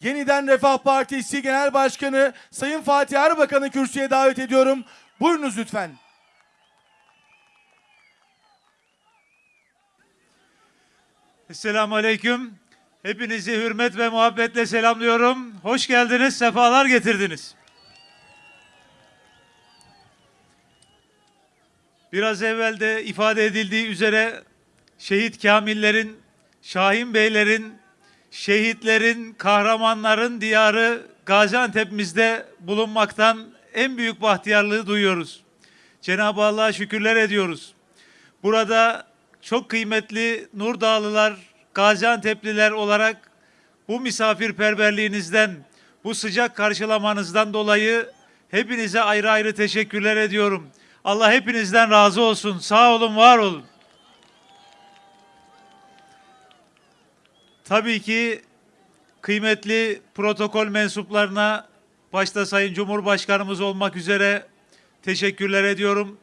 Yeniden Refah Partisi Genel Başkanı Sayın Fatih Erbakan'ı kürsüye davet ediyorum. Buyurunuz lütfen. Esselamu Aleyküm. Hepinizi hürmet ve muhabbetle selamlıyorum. Hoş geldiniz, sefalar getirdiniz. Biraz evvel de ifade edildiği üzere şehit kamillerin, Şahin Beylerin, şehitlerin, kahramanların diyarı Gaziantep'imizde bulunmaktan en büyük bahtiyarlığı duyuyoruz. Cenab-ı Allah'a şükürler ediyoruz. Burada çok kıymetli Nur Dağlılar, Gaziantep'liler olarak bu misafirperverliğinizden, bu sıcak karşılamanızdan dolayı hepinize ayrı ayrı teşekkürler ediyorum. Allah hepinizden razı olsun. Sağ olun, var olun. Tabii ki kıymetli protokol mensuplarına başta Sayın Cumhurbaşkanımız olmak üzere teşekkürler ediyorum.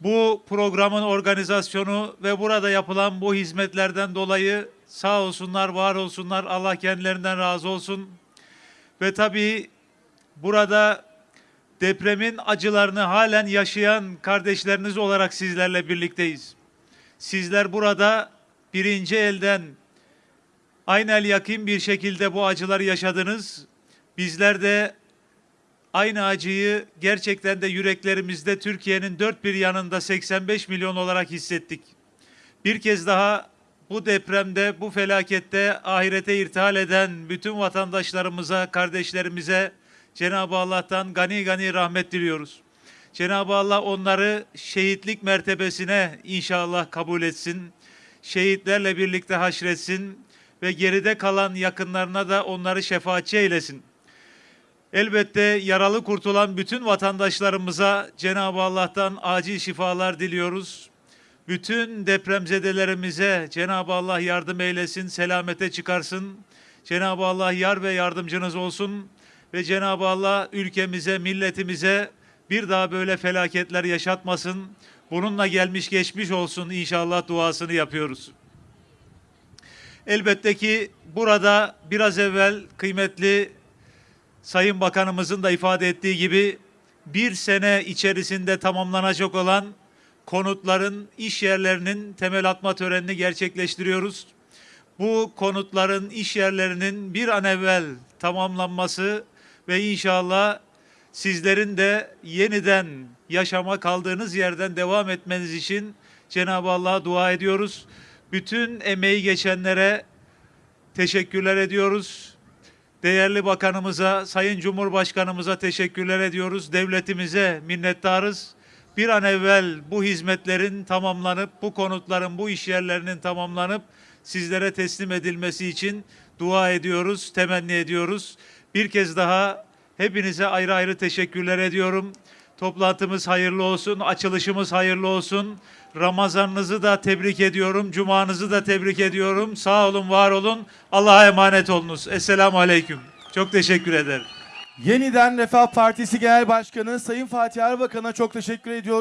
Bu programın organizasyonu ve burada yapılan bu hizmetlerden dolayı sağ olsunlar, var olsunlar. Allah kendilerinden razı olsun. Ve tabii burada depremin acılarını halen yaşayan kardeşleriniz olarak sizlerle birlikteyiz. Sizler burada birinci elden aynel yakın bir şekilde bu acıları yaşadınız. Bizler de aynı acıyı gerçekten de yüreklerimizde Türkiye'nin dört bir yanında 85 milyon olarak hissettik. Bir kez daha bu depremde, bu felakette ahirete irtihal eden bütün vatandaşlarımıza, kardeşlerimize Cenab-ı Allah'tan gani gani rahmet diliyoruz. Cenab-ı Allah onları şehitlik mertebesine inşallah kabul etsin. Şehitlerle birlikte haşretsin ve geride kalan yakınlarına da onları şefaatçi eylesin. Elbette yaralı kurtulan bütün vatandaşlarımıza Cenab-ı Allah'tan acil şifalar diliyoruz. Bütün depremzedelerimize Cenab-ı Allah yardım eylesin, selamete çıkarsın. Cenab-ı Allah yar ve yardımcınız olsun ve Cenab-ı Allah ülkemize, milletimize bir daha böyle felaketler yaşatmasın. Bununla gelmiş geçmiş olsun inşallah duasını yapıyoruz. Elbette ki burada biraz evvel kıymetli Sayın Bakanımızın da ifade ettiği gibi bir sene içerisinde tamamlanacak olan konutların iş yerlerinin temel atma törenini gerçekleştiriyoruz. Bu konutların iş yerlerinin bir an evvel tamamlanması ve inşallah sizlerin de yeniden yaşama kaldığınız yerden devam etmeniz için Cenab-ı Allah'a dua ediyoruz. Bütün emeği geçenlere teşekkürler ediyoruz. Değerli bakanımıza, Sayın Cumhurbaşkanımıza teşekkürler ediyoruz. Devletimize minnettarız. Bir an evvel bu hizmetlerin tamamlanıp, bu konutların, bu iş yerlerinin tamamlanıp sizlere teslim edilmesi için dua ediyoruz, temenni ediyoruz. Bir kez daha hepinize ayrı ayrı teşekkürler ediyorum. Toplantımız hayırlı olsun, açılışımız hayırlı olsun. Ramazanınızı da tebrik ediyorum, cumanızı da tebrik ediyorum. Sağ olun, var olun. Allah'a emanet olunuz. Esselamu Aleyküm. Çok teşekkür ederim. Yeniden Refah Partisi Genel Başkanı Sayın Fatih Erbakan'a çok teşekkür ediyoruz.